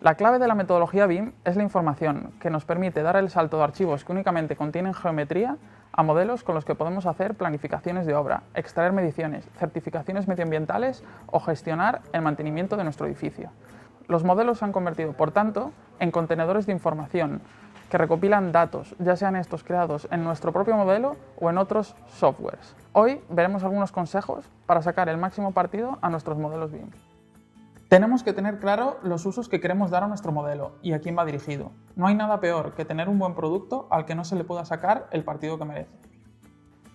La clave de la metodología BIM es la información, que nos permite dar el salto de archivos que únicamente contienen geometría a modelos con los que podemos hacer planificaciones de obra, extraer mediciones, certificaciones medioambientales o gestionar el mantenimiento de nuestro edificio. Los modelos se han convertido, por tanto, en contenedores de información que recopilan datos, ya sean estos creados en nuestro propio modelo o en otros softwares. Hoy veremos algunos consejos para sacar el máximo partido a nuestros modelos BIM. Tenemos que tener claro los usos que queremos dar a nuestro modelo y a quién va dirigido. No hay nada peor que tener un buen producto al que no se le pueda sacar el partido que merece.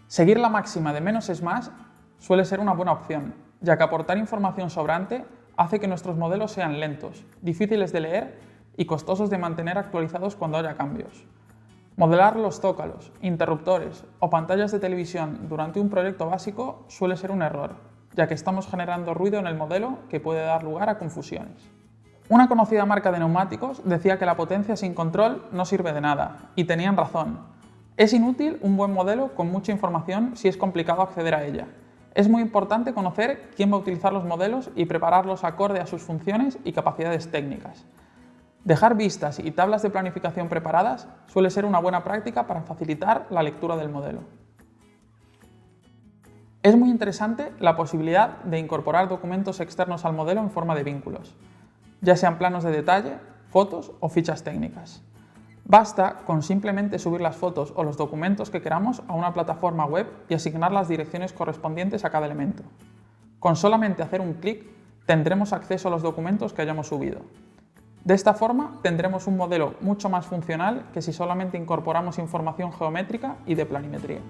Seguir la máxima de menos es más suele ser una buena opción, ya que aportar información sobrante hace que nuestros modelos sean lentos, difíciles de leer y costosos de mantener actualizados cuando haya cambios. Modelar los zócalos, interruptores o pantallas de televisión durante un proyecto básico suele ser un error, ya que estamos generando ruido en el modelo que puede dar lugar a confusiones. Una conocida marca de neumáticos decía que la potencia sin control no sirve de nada, y tenían razón. Es inútil un buen modelo con mucha información si es complicado acceder a ella. Es muy importante conocer quién va a utilizar los modelos y prepararlos acorde a sus funciones y capacidades técnicas. Dejar vistas y tablas de planificación preparadas suele ser una buena práctica para facilitar la lectura del modelo. Es muy interesante la posibilidad de incorporar documentos externos al modelo en forma de vínculos, ya sean planos de detalle, fotos o fichas técnicas. Basta con simplemente subir las fotos o los documentos que queramos a una plataforma web y asignar las direcciones correspondientes a cada elemento. Con solamente hacer un clic tendremos acceso a los documentos que hayamos subido. De esta forma tendremos un modelo mucho más funcional que si solamente incorporamos información geométrica y de planimetría.